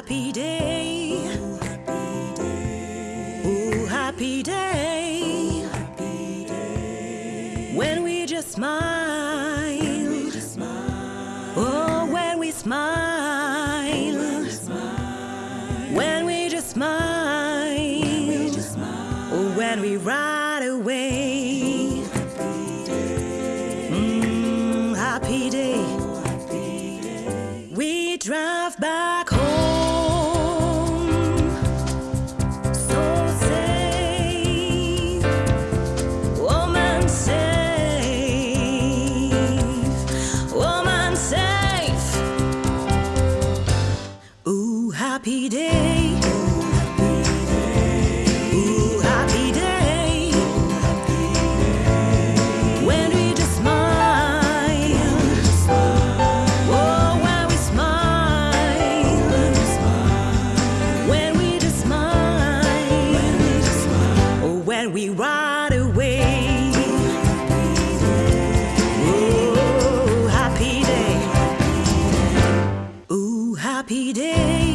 happy day. Ooh, happy day. When we just smile. Oh, when we smile. When we just smile. Oh, when we ride away. Mm, happy day. We drive back home. Happy day. Happy day. When we just smile. Oh, when we smile. When we just smile. Oh, when we ride away. Happy day. Ooh, happy day.